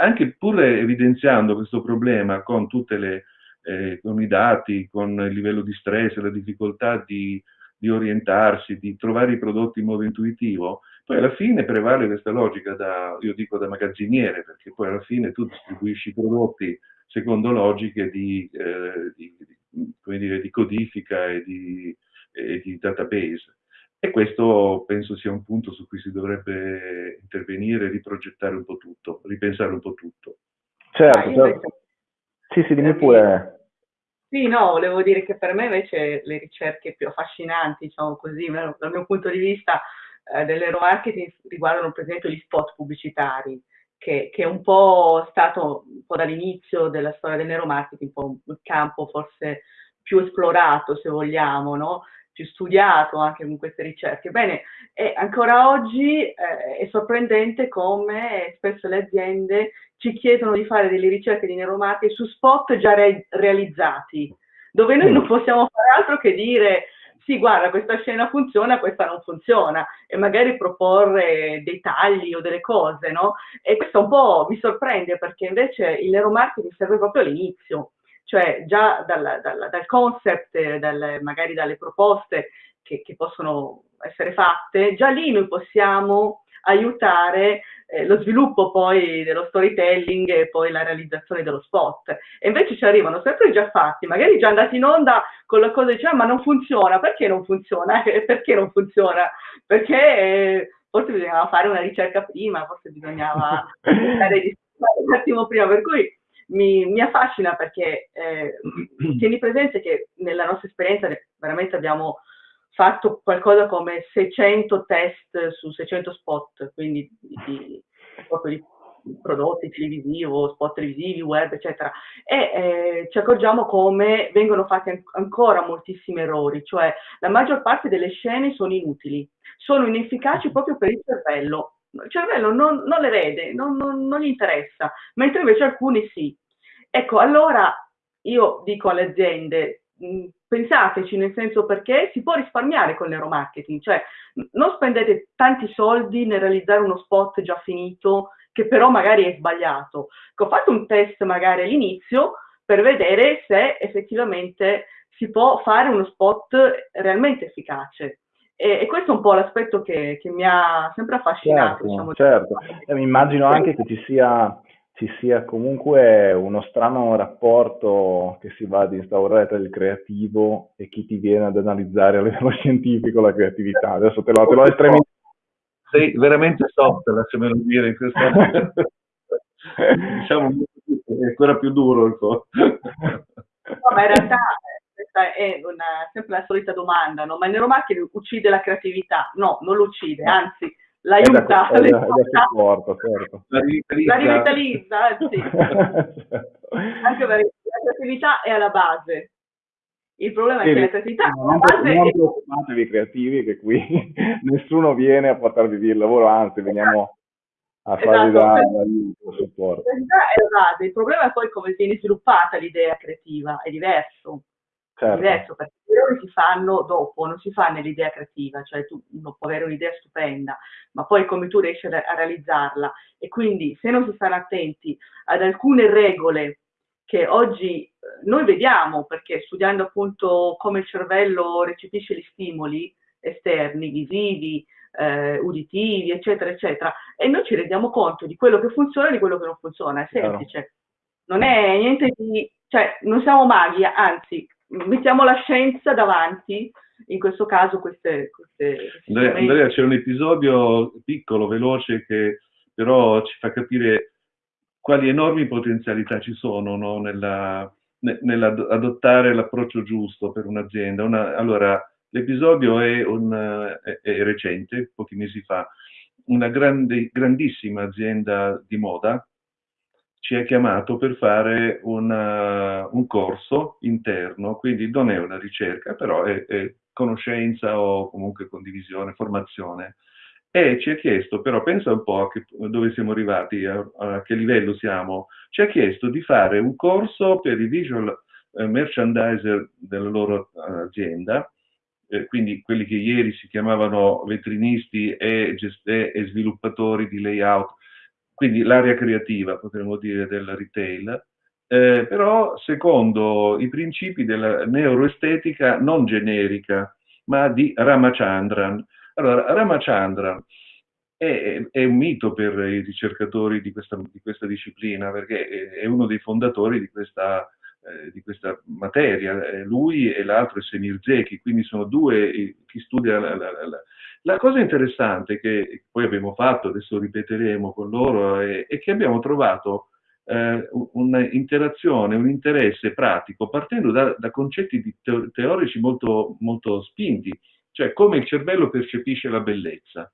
anche pur evidenziando questo problema con, le, eh, i dati, con il livello di stress, la difficoltà di, di orientarsi, di trovare i prodotti in modo intuitivo, poi alla fine prevale questa logica da, io dico da magazziniere, perché poi alla fine tu distribuisci i prodotti secondo logiche di, eh, di, di, dire, di, codifica e di, e di database. E questo penso sia un punto su cui si dovrebbe intervenire, riprogettare un po' tutto, ripensare un po' tutto. Certo, ah, certo. Sì, sì, dimmi pure. Sì, no, volevo dire che per me invece le ricerche più affascinanti, diciamo così, dal mio punto di vista, eh, dell'euromarketing riguardano per esempio gli spot pubblicitari che, che, è un po' stato un po' dall'inizio della storia del neuromarketing, un po' un campo forse più esplorato, se vogliamo, no? Studiato anche con queste ricerche. Bene, e ancora oggi eh, è sorprendente come spesso le aziende ci chiedono di fare delle ricerche di neuromarketing su spot già re realizzati, dove noi non possiamo fare altro che dire sì, guarda, questa scena funziona, questa non funziona, e magari proporre dei tagli o delle cose, no? E questo un po' mi sorprende perché invece il neuromarketing serve proprio all'inizio, cioè già dal, dal, dal concept, dal, magari dalle proposte che, che possono essere fatte, già lì noi possiamo aiutare eh, lo sviluppo poi dello storytelling e poi la realizzazione dello spot. E invece ci arrivano sempre già fatti, magari già andati in onda con la cosa diciamo, ma non funziona, perché non funziona? perché non funziona? Perché eh, forse bisognava fare una ricerca prima, forse bisognava stare un attimo prima, per cui mi, mi affascina perché eh, tieni presente che nella nostra esperienza veramente abbiamo fatto qualcosa come 600 test su 600 spot, quindi di, proprio di prodotti televisivi, spot televisivi, web, eccetera. E eh, ci accorgiamo come vengono fatti an ancora moltissimi errori, cioè la maggior parte delle scene sono inutili, sono inefficaci proprio per il cervello. Il cervello non, non le vede, non, non, non gli interessa, mentre invece alcuni sì. Ecco, allora io dico alle aziende, pensateci nel senso perché si può risparmiare con l'euromarketing, cioè non spendete tanti soldi nel realizzare uno spot già finito che però magari è sbagliato. Ho fatto un test magari all'inizio, per vedere se effettivamente si può fare uno spot realmente efficace. E, e questo è un po' l'aspetto che, che mi ha sempre affascinato. Certo, diciamo. certo. E mi immagino anche che ci sia, ci sia comunque uno strano rapporto che si va ad instaurare tra il creativo e chi ti viene ad analizzare a livello scientifico la creatività. Adesso te lo, te l'ho estremamente... Sei veramente soft, lasciamelo dire in questo momento. diciamo, è ancora più duro il tuo. No, ma in realtà questa è una, sempre la solita domanda, no? Ma il neuromarketing uccide la creatività? No, non lo uccide, anzi l'aiuta. È da, è da supporto, certo. La rivitalizza, la rivitalizza anzi. certo. Anche perché la creatività è alla base. Il problema sì, è che la creatività non, base non preoccupatevi creativi che qui nessuno viene a portarvi via il lavoro, anzi veniamo a farvi esatto, dare aiuto, supporto. È il problema è poi come viene sviluppata l'idea creativa, è diverso. Certo. Diverso perché gli errori si fanno dopo, non si fa nell'idea creativa, cioè tu uno può avere un'idea stupenda, ma poi come tu riesci a, a realizzarla. E quindi se non si stanno attenti ad alcune regole che oggi eh, noi vediamo, perché studiando appunto come il cervello recepisce gli stimoli esterni, visivi, eh, uditivi, eccetera, eccetera, e noi ci rendiamo conto di quello che funziona e di quello che non funziona, è semplice. Non è niente di... cioè non siamo maghi, anzi, mettiamo la scienza davanti, in questo caso queste... queste, Andrea, Andrea, c'è un episodio piccolo, veloce, che però ci fa capire quali enormi potenzialità ci sono no? nella, nell'adottare l'approccio giusto per un'azienda. Una, allora, l'episodio è, un, è, è, recente, pochi mesi fa. Una grande, grandissima azienda di moda ci ha chiamato per fare una, un corso interno, quindi non è una ricerca, però è, è conoscenza o comunque condivisione, formazione. E ci ha chiesto, però pensa un po' che, dove siamo arrivati, a, a, che livello siamo, ci ha chiesto di fare un corso per i visual eh, merchandiser della loro uh, azienda, eh, quindi quelli che ieri si chiamavano vetrinisti e, e sviluppatori di layout, quindi l'area creativa, potremmo dire, del retail, eh, però secondo i principi della neuroestetica non generica, ma di Ramachandran. Allora, Ramachandran è, è, un mito per i ricercatori di questa, di questa, disciplina, perché è uno dei fondatori di questa, eh, di questa materia. Eh, lui e l'altro è Semir Zeki, quindi sono due chi studia la, la, la, la cosa interessante che poi abbiamo fatto, adesso ripeteremo con loro, è, è che abbiamo trovato eh, un'interazione, un interesse pratico partendo da, da concetti teorici molto, molto spinti cioè come il cervello percepisce la bellezza.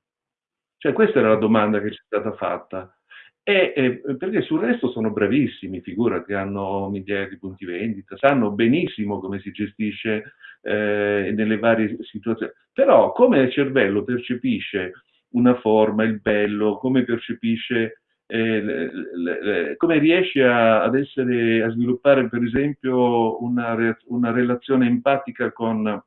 Cioè questa era la domanda che ci è stata fatta. E, e, perché sul resto sono bravissimi, figurati, hanno migliaia di punti vendita, sanno benissimo come si gestisce eh, nelle varie situazioni. Però come il cervello percepisce una forma, il bello, come percepisce, eh, le, le, le, come riesce a, ad essere, a sviluppare per esempio una, una relazione empatica con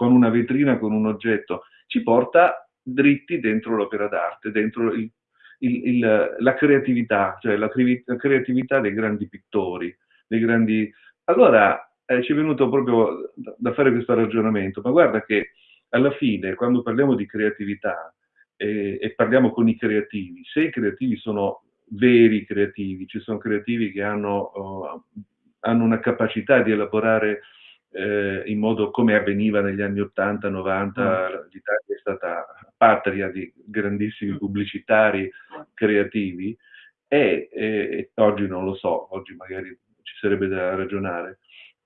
con una vetrina, con un oggetto, ci porta dritti dentro l'opera d'arte, dentro il, il, il, la creatività, cioè la, la, creatività dei grandi pittori, dei grandi... Allora eh, ci è venuto proprio da, fare questo ragionamento, ma guarda che alla fine, quando parliamo di creatività eh, e parliamo con i creativi, se i creativi sono veri creativi, ci sono creativi che hanno, oh, hanno una capacità di elaborare eh, in modo come avveniva negli anni 80-90, mm. l'Italia è stata patria di grandissimi mm. pubblicitari creativi e, e, oggi non lo so, oggi magari ci sarebbe da ragionare,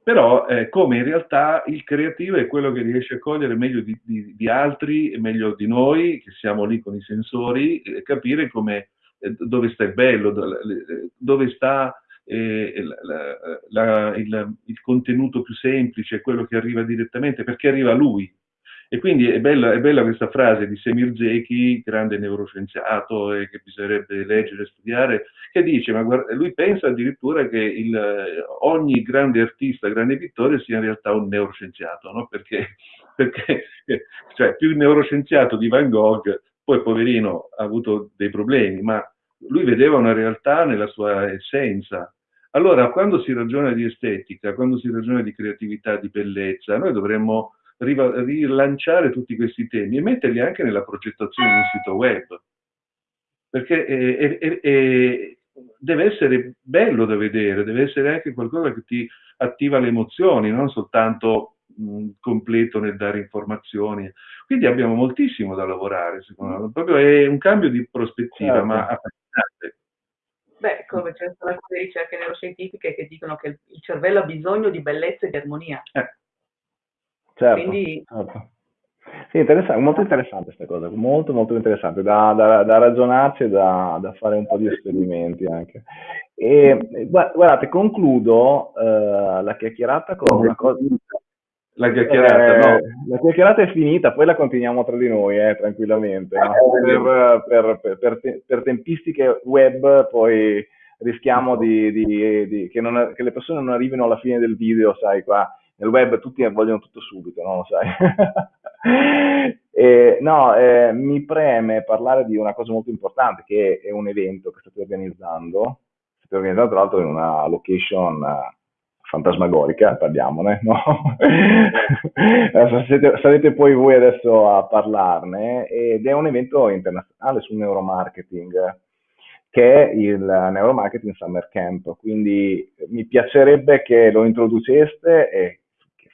però eh, come in realtà il creativo è quello che riesce a cogliere meglio di, di, di altri e meglio di noi, che siamo lì con i sensori, e capire come, eh, dove sta il bello, dove sta eh, la, la, il, il, contenuto più semplice, quello che arriva direttamente, perché arriva a lui. E quindi è bella, è bella questa frase di Semir Zeki, grande neuroscienziato e che bisognerebbe leggere e studiare, che dice, ma guarda, lui pensa addirittura che il, ogni grande artista, grande pittore sia in realtà un neuroscienziato, no? perché, perché cioè, più neuroscienziato di Van Gogh, poi poverino ha avuto dei problemi, ma lui vedeva una realtà nella sua essenza. Allora, quando si ragiona di estetica, quando si ragiona di creatività, di bellezza, noi dovremmo rilanciare tutti questi temi e metterli anche nella progettazione di un sito web, perché è, è, è, deve essere bello da vedere, deve essere anche qualcosa che ti attiva le emozioni, non soltanto mh, completo nel dare informazioni. Quindi abbiamo moltissimo da lavorare, secondo me. Proprio è un cambio di prospettiva, certo. ma affascinante. Beh, come ci sono alcune ricerche neuroscientifiche che dicono che il cervello ha bisogno di bellezza e di armonia. Eh. Certo, Quindi... certo. Sì, interessante, molto interessante questa cosa, molto molto interessante, da, da, da ragionarci e da, da, fare un po' di esperimenti anche. E guardate, concludo uh, la chiacchierata con una cosa... La chiacchierata, eh, no. La chiacchierata è finita, poi la continuiamo tra di noi, eh, tranquillamente. Ma per, per, per, per, tempistiche web poi rischiamo di, di, di, che, non, che le persone non arrivino alla fine del video, sai, qua nel web tutti vogliono tutto subito, no? Lo sai. e, no, eh, mi preme parlare di una cosa molto importante, che è un evento che state organizzando, state organizzando tra l'altro in una location uh, fantasmagorica, parliamone, no? sarete, sarete, poi voi adesso a parlarne, ed è un evento internazionale sul neuromarketing, che è il Neuromarketing Summer Camp, quindi mi piacerebbe che lo introduceste e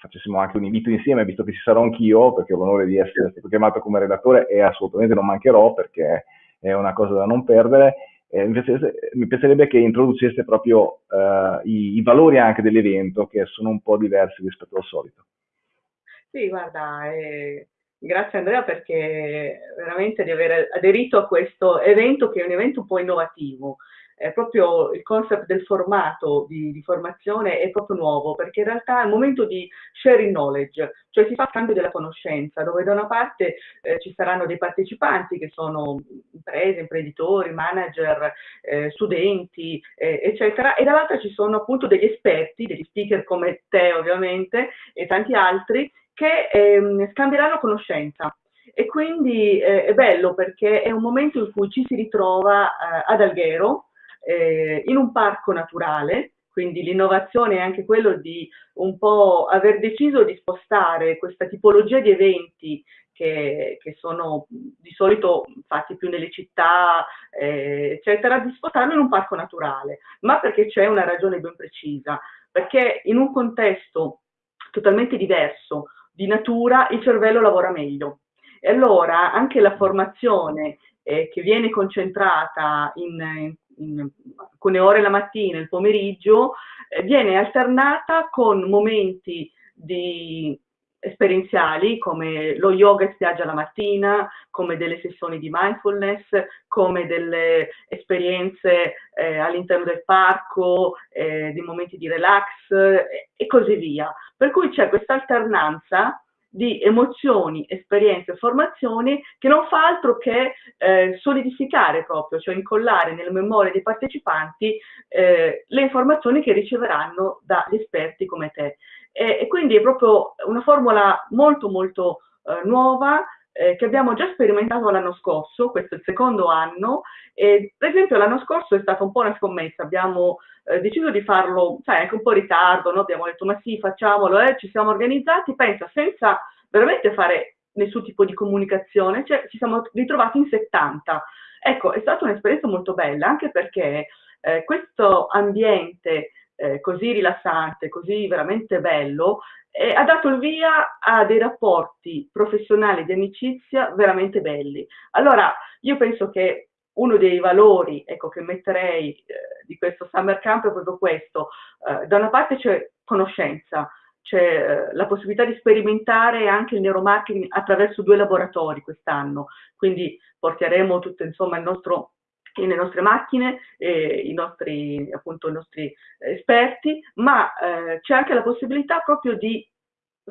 facessimo anche un invito insieme, visto che ci sarò anch'io, perché ho l'onore di essere stato chiamato come relatore e assolutamente non mancherò perché è una cosa da non perdere. Eh, mi, piacerebbe, mi, piacerebbe, che introducesse proprio eh, i, i, valori anche dell'evento, che sono un po' diversi rispetto al solito. Sì, guarda, eh, grazie Andrea perché veramente di aver aderito a questo evento che è un evento un po' innovativo è proprio il concept del formato di, di, formazione è proprio nuovo, perché in realtà è un momento di sharing knowledge, cioè si fa cambio della conoscenza, dove da una parte eh, ci saranno dei partecipanti che sono imprese, imprenditori, manager, eh, studenti, eh, eccetera, e dall'altra ci sono appunto degli esperti, degli speaker come te ovviamente e tanti altri, che ehm, scambieranno conoscenza. E quindi eh, è bello perché è un momento in cui ci si ritrova eh, ad Alghero, eh, in un parco naturale, quindi l'innovazione è anche quello di un po' aver deciso di spostare questa tipologia di eventi che, che sono di solito fatti più nelle città, eh, eccetera, di spostarlo in un parco naturale, ma perché c'è una ragione ben precisa, perché in un contesto totalmente diverso di natura il cervello lavora meglio. E allora anche la formazione eh, che viene concentrata in, in alcune ore la mattina, il pomeriggio, eh, viene alternata con momenti di esperienziali come lo yoga in spiaggia la mattina, come delle sessioni di mindfulness, come delle esperienze eh, all'interno del parco, eh, dei momenti di relax eh, e così via. Per cui c'è questa alternanza di emozioni, esperienze, formazioni che non fa altro che eh, solidificare proprio, cioè incollare nelle memorie dei partecipanti eh, le informazioni che riceveranno dagli esperti come te. E, e quindi è proprio una formula molto molto eh, nuova eh, che abbiamo già sperimentato l'anno scorso, questo è il secondo anno, e per esempio l'anno scorso è stata un po' una scommessa, abbiamo eh, deciso di farlo, sai, anche un po' in ritardo, no? abbiamo detto ma sì, facciamolo, eh, ci siamo organizzati, pensa, senza veramente fare nessun tipo di comunicazione, cioè ci siamo ritrovati in 70. Ecco, è stata un'esperienza molto bella, anche perché eh, questo ambiente eh, così rilassante, così veramente bello, eh, ha dato il via a dei rapporti professionali di amicizia veramente belli. Allora, io penso che uno dei valori ecco, che metterei eh, di questo summer camp è proprio questo. Eh, da una parte c'è conoscenza, c'è eh, la possibilità di sperimentare anche il neuromarketing attraverso due laboratori quest'anno, quindi porteremo tutto insomma il nostro le nostre macchine, eh, i, nostri, appunto, i nostri esperti, ma eh, c'è anche la possibilità proprio di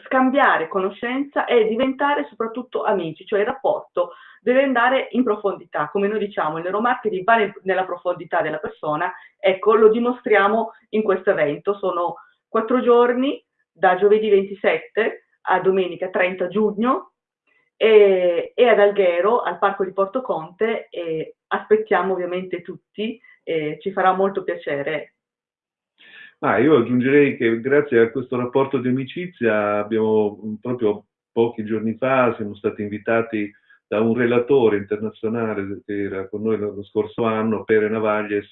scambiare conoscenza e diventare soprattutto amici, cioè il rapporto deve andare in profondità, come noi diciamo, il neuromarketing va nella profondità della persona, ecco, lo dimostriamo in questo evento, sono quattro giorni, da giovedì 27 a domenica 30 giugno, e, e ad Alghero, al Parco di Porto Conte, e aspettiamo ovviamente tutti, ci farà molto piacere. Ma io aggiungerei che grazie a questo rapporto di amicizia abbiamo proprio pochi giorni fa siamo stati invitati da un relatore internazionale che era con noi lo scorso anno, Pere Navaglies,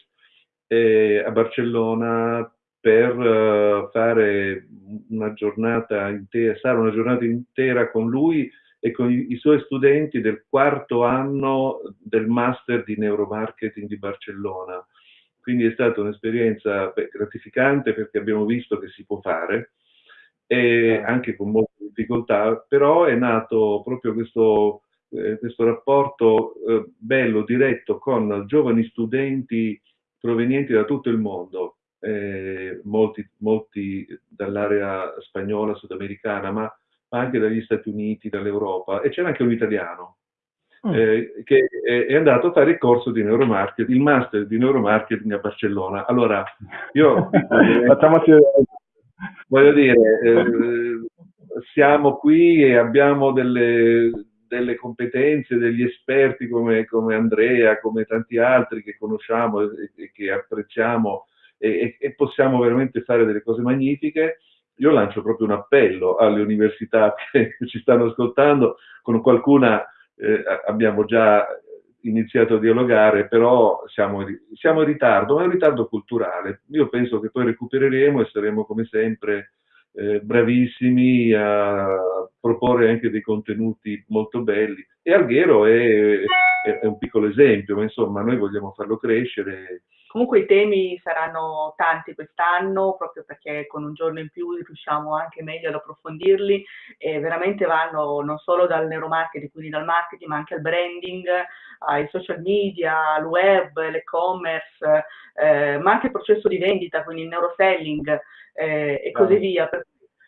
eh, a Barcellona per uh, fare una giornata intera, stare una giornata intera con lui e con i, i, suoi studenti del quarto anno del master di neuromarketing di Barcellona. Quindi è stata un'esperienza gratificante perché abbiamo visto che si può fare, e anche con molte difficoltà, però è nato proprio questo eh, questo rapporto eh, bello, diretto con giovani studenti provenienti da tutto il mondo, eh, molti, molti dall'area spagnola, sudamericana, ma, ma, anche dagli Stati Uniti, dall'Europa, e c'era anche un italiano mm. Eh, che è andato a fare il corso di neuromarketing, il master di neuromarketing a Barcellona. Allora, io... Facciamoci... Voglio dire, eh, siamo qui e abbiamo delle, delle competenze degli esperti come, come, Andrea, come tanti altri che conosciamo e, e che apprezziamo e, e, possiamo veramente fare delle cose magnifiche. Io lancio proprio un appello alle università che ci stanno ascoltando, con qualcuna eh, abbiamo già iniziato a dialogare, però siamo, siamo, in ritardo, ma è un ritardo culturale. Io penso che poi recupereremo e saremo come sempre eh, bravissimi a proporre anche dei contenuti molto belli. E Alghero è, è, è un piccolo esempio, ma insomma noi vogliamo farlo crescere. Comunque i temi saranno tanti quest'anno, proprio perché con un giorno in più riusciamo anche meglio ad approfondirli e veramente vanno non solo dal neuromarketing, quindi dal marketing, ma anche al branding, ai social media, al web, l'e-commerce, eh, ma anche il processo di vendita, quindi il neuroselling eh, e così via.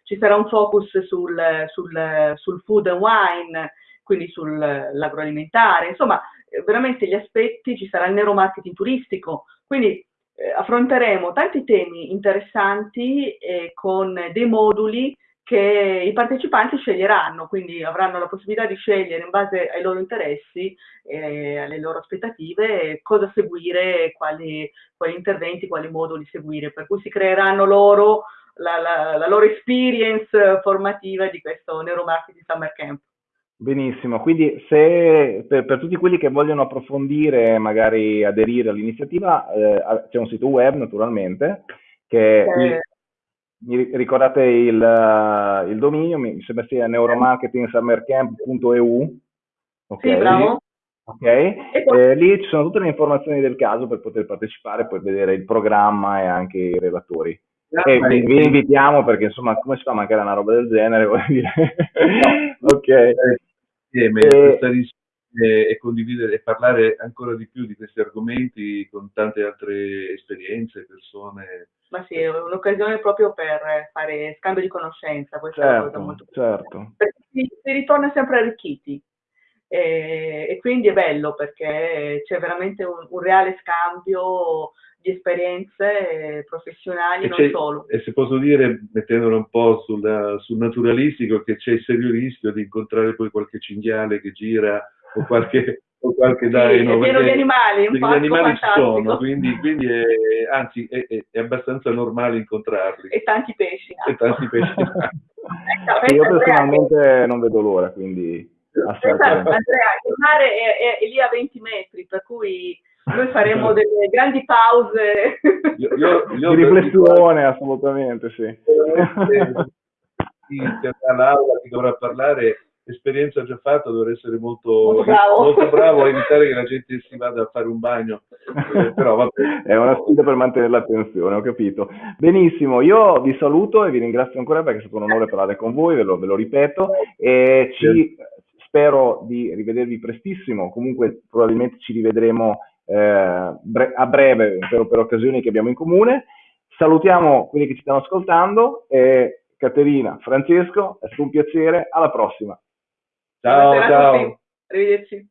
Ci sarà un focus sul, sul, sul food and wine, quindi sull'agroalimentare, insomma veramente gli aspetti, ci sarà il neuromarketing turistico, quindi eh, affronteremo tanti temi interessanti eh, con dei moduli che i partecipanti sceglieranno, quindi avranno la possibilità di scegliere in base ai loro interessi e alle loro aspettative cosa seguire, quali, quali interventi, quali moduli seguire, per cui si creeranno loro la, la, la loro experience formativa di questo Neuromarketing Summer Camp. Benissimo, quindi se per, per, tutti quelli che vogliono approfondire, magari aderire all'iniziativa, eh, c'è un sito web naturalmente, che eh. mi ricordate il, il, dominio, mi sembra sia neuromarketingsummercamp.eu. Okay. Sì, bravo. Ok, eh, lì ci sono tutte le informazioni del caso per poter partecipare, poi vedere il programma e anche i relatori. E vi, vi invitiamo perché insomma come si fa a mancare una roba del genere? Ok. Insieme, e... e condividere e parlare ancora di più di questi argomenti con tante altre esperienze, persone. Ma sì, è un'occasione proprio per fare scambio di conoscenza, questa certo, è una cosa molto certo. Perché si, si ritorna sempre arricchiti. E, e, quindi è bello perché c'è veramente un, un reale scambio di esperienze professionali, e non solo. E se posso dire, mettendolo un po' sul, sul naturalistico, che c'è il serio rischio di incontrare poi qualche cinghiale che gira o qualche, o qualche daino. Sì, è pieno di animali, un Gli animali ci sono, quindi, quindi è, anzi è, è, è, abbastanza normale incontrarli. E tanti pesci. E tanti pesci. ecco, io personalmente non vedo l'ora, quindi... Esatto, Andrea, il mare è, è, è lì a 20 metri, per cui noi faremo delle grandi pause. Io, io, io di riflessione, assolutamente, sì. Chi all'aula, chi dovrà parlare, esperienza già fatta, dovrà essere molto, molto, bravo. molto bravo. a evitare che la gente si vada a fare un bagno. Eh, però vabbè. È una sfida per mantenere l'attenzione, ho capito. Benissimo, io vi saluto e vi ringrazio ancora perché è stato un onore parlare con voi, ve lo, ve lo ripeto, e ci, spero di rivedervi prestissimo, comunque probabilmente ci rivedremo eh, bre- a breve per, per, occasioni che abbiamo in comune. Salutiamo quelli che ci stanno ascoltando e Caterina, Francesco, è stato un piacere, alla prossima. Ciao, ciao. Arrivederci.